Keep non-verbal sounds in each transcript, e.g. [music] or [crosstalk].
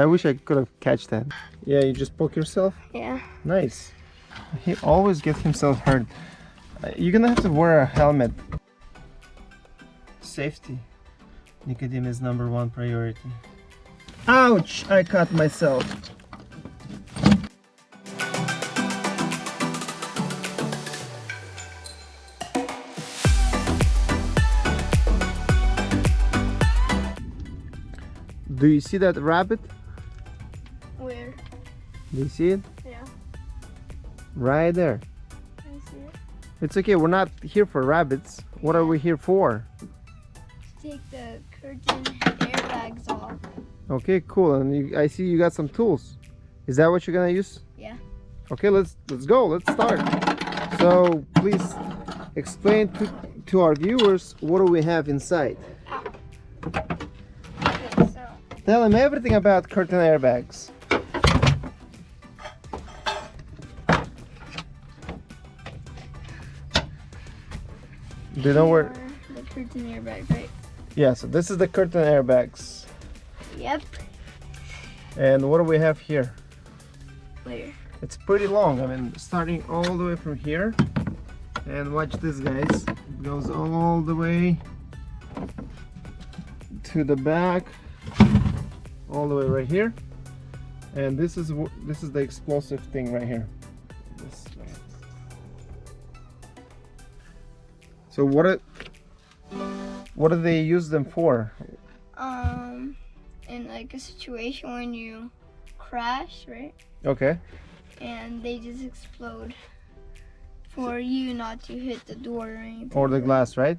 I wish I could have catch that. Yeah, you just poke yourself? Yeah. Nice. He always gets himself hurt. Uh, You're gonna have to wear a helmet. Safety. Nicodim is number one priority. Ouch! I cut myself. Do you see that rabbit? Do you see it? Yeah. Right there. I see it. It's okay, we're not here for rabbits. What are we here for? To take the curtain airbags off. Okay, cool. And you, I see you got some tools. Is that what you're gonna use? Yeah. Okay, let's let's go. Let's start. So please explain to to our viewers what do we have inside. Ah. Okay, so Tell them everything about curtain airbags. Do you know where? the curtain airbag, right? Yeah. So this is the curtain airbags. Yep. And what do we have here? Where? It's pretty long. I mean, starting all the way from here. And watch this, guys. It goes all the way to the back, all the way right here. And this is this is the explosive thing right here. This way. So what it, what do they use them for? Um, in like a situation when you crash, right? Okay. And they just explode for you not to hit the door or anything. Or the glass, right?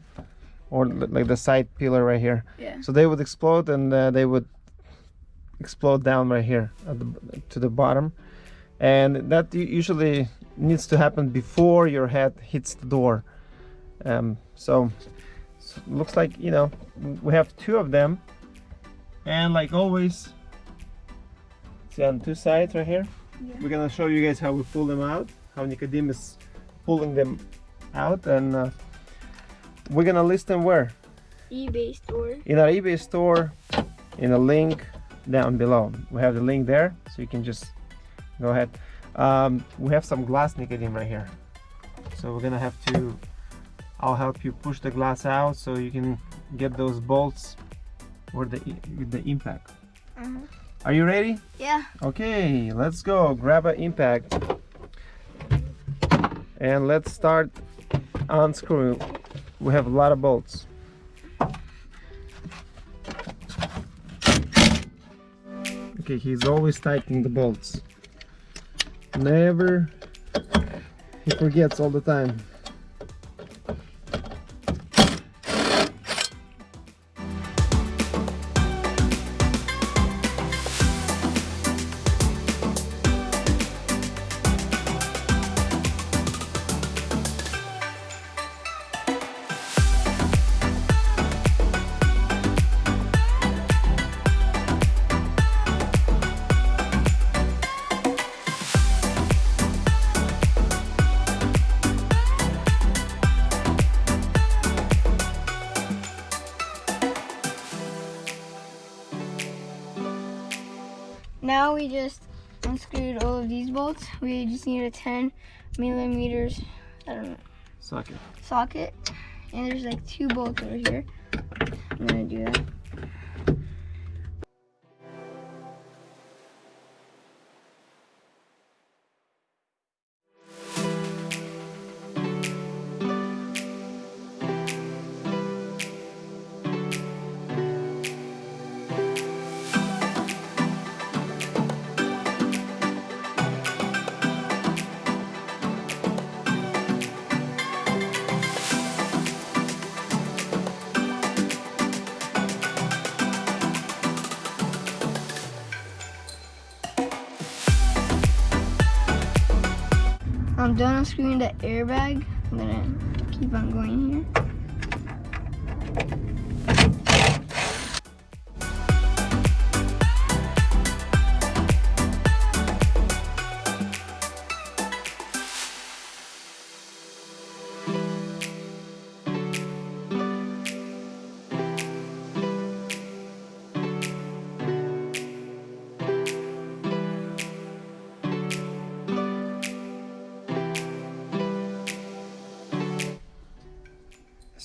Or like the side pillar right here. Yeah. So they would explode and uh, they would explode down right here at the, to the bottom. And that usually needs to happen before your head hits the door. Um, so, so looks like, you know, we have two of them. And like always, see on two sides right here. Yeah. We're gonna show you guys how we pull them out, how Nicodemus is pulling them out. And uh, we're gonna list them where? eBay store. in our eBay store in a link down below. We have the link there, so you can just go ahead. Um, we have some glass nicotine right here. So we're gonna have to, I'll help you push the glass out so you can get those bolts or the, the impact. Uh-huh. Are you ready? Yeah. Okay, let's go. Grab an impact. And let's start unscrewing. We have a lot of bolts. Okay, he's always tightening the bolts. Never, he forgets all the time. Now we just unscrewed all of these bolts. We just need a 10 millimeters, I don't know, Socket. socket. And there's like two bolts over here. I'm gonna do that. I'm done unscrewing the airbag. I'm gonna keep on going here.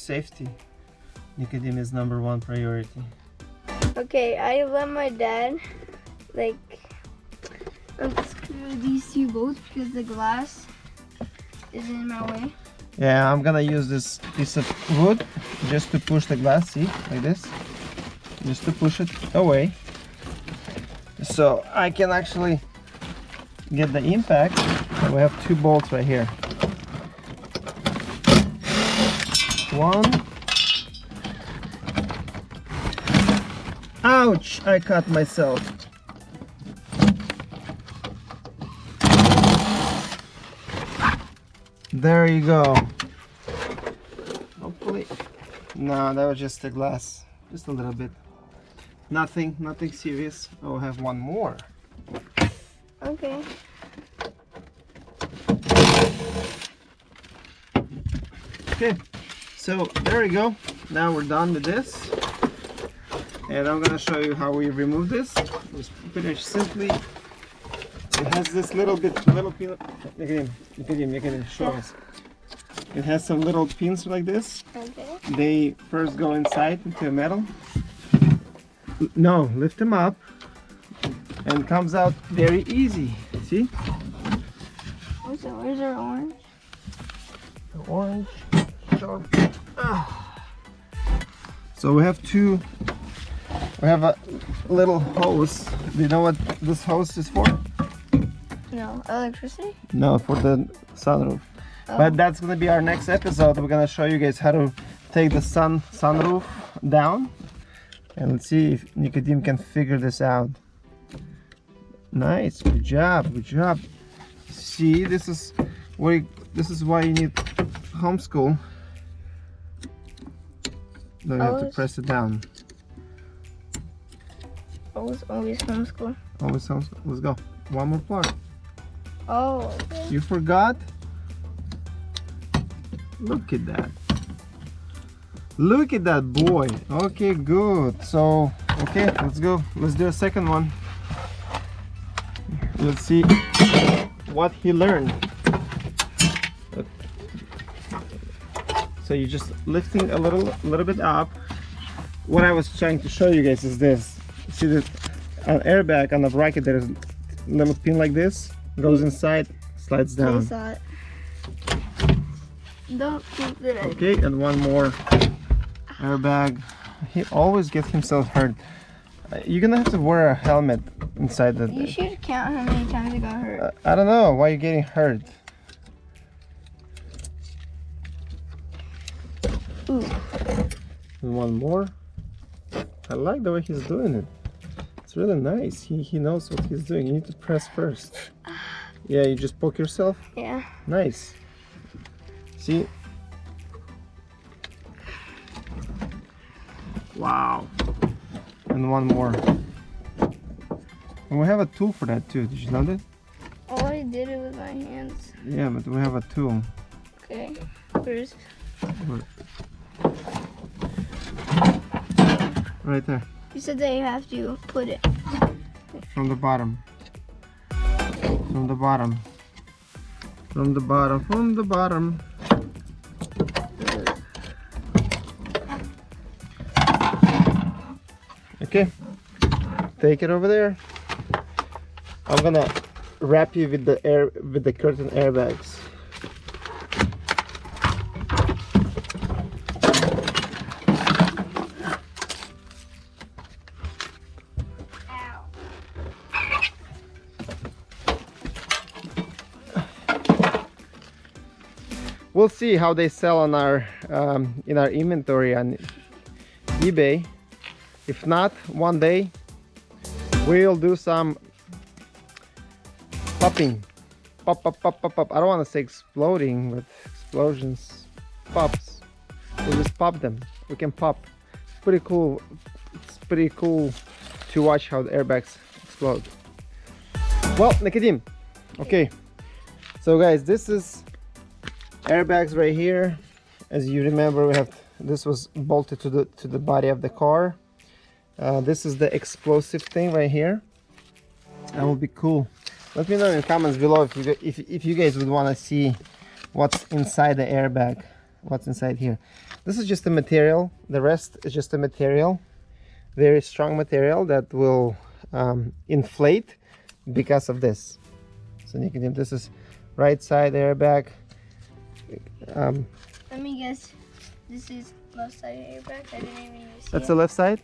Safety. Nicodim is number one priority. Okay, I let my dad like unscrew these two bolts because the glass is in my way. Yeah, I'm gonna use this piece of wood just to push the glass, see, like this. Just to push it away. So I can actually get the impact. We have two bolts right here. One. Ouch! I cut myself. There you go. Hopefully. No, that was just a glass. Just a little bit. Nothing, nothing serious. Oh, I have one more. Okay. Okay, so there we go. Now we're done with this. And I'm gonna show you how we remove this. It's pretty simply. It has this little bit, little pin. Look at him, look at him, look at him, show us. It has some little pins like this. Okay. They first go inside into the metal. No, lift them up. And comes out very easy. See? Oh, so where's our orange? The orange. So we have two. We have a little hose. Do you know what this hose is for? No, electricity? No, for the sunroof. Oh. But that's gonna be our next episode. We're gonna show you guys how to take the sun sunroof down, and let's see if Nicodim can figure this out. Nice, good job, good job. See, this is why this is why you need homeschool. Then you have to press it down. Always, always homeschool. Always homeschool. Let's go. One more part. Oh, okay. You forgot? Look at that. Look at that boy. Okay, good. So, okay, let's go. Let's do a second one. Let's see what he learned. So you're just lifting a little, little bit up. What I was trying to show you guys is this. See this an airbag on the bracket. There's a little pin like this. Goes inside, slides down. saw. Don't keep it. Okay, and one more airbag. He always gets himself hurt. Uh, You're gonna have to wear a helmet inside the. You should count how many times it got hurt. Uh, I don't know why you're getting hurt. Ooh. And one more. I like the way he's doing it. It's really nice. He he knows what he's doing. You need to press first. Yeah, you just poke yourself. Yeah. Nice. See? Wow. And one more. And we have a tool for that too. Did you know that? Oh, I did it with my hands. Yeah, but we have a tool. Okay. Where's Right there. you said that you have to put it. From the bottom. From the bottom. From the bottom. From the bottom. Okay. Take it over there. I'm gonna wrap you with the air with the curtain airbags. We'll see how they sell on our um, in our inventory on eBay. If not, one day we'll do some popping. Pop, pop, pop, pop, pop. I don't want to say exploding, but explosions, pops. We'll just pop them. We can pop. It's pretty cool. It's pretty cool to watch how the airbags explode. Well, Nicodim. Okay. So guys, this is airbags right here. As you remember, we have this was bolted to the to the body of the car. Uh, this is the explosive thing right here. That would be cool. Let me know in the comments below if you if if you guys would want to see what's inside the airbag, what's inside here. this is just a material the rest is just a material very strong material that will um, inflate because of this so you can this is right side airbag um, Let me guess. This is left side airbag. I didn't even see that's it. the left side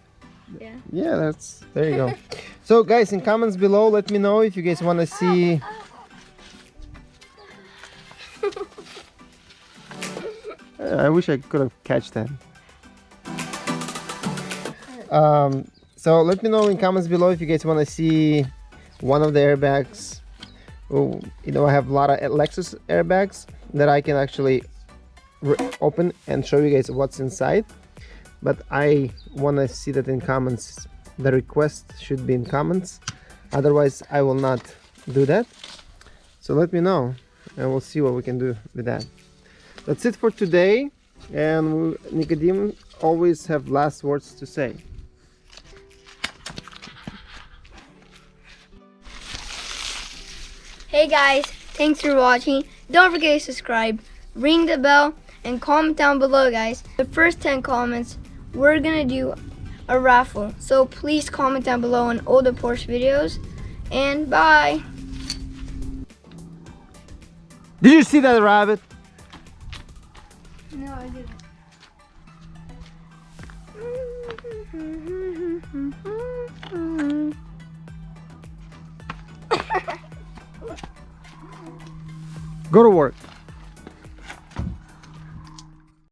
Yeah. yeah that's there you go [laughs] so guys in comments below let me know if you guys want to see [laughs] I wish I could have catch that. Um, so let me know in comments below if you guys want to see one of the airbags. Oh, you know, I have a lot of Lexus airbags that I can actually re- open and show you guys what's inside. But I want to see that in comments. The request should be in comments. Otherwise, I will not do that. So let me know and we'll see what we can do with that that's it for today and Nicodim always have last words to say Hey guys, thanks for watching. Don't forget to subscribe, ring the bell, and comment down below, guys. The first 10 comments, we're gonna do a raffle. So please comment down below on all the Porsche videos. And bye. did you see that rabbit No, I didn't. go to work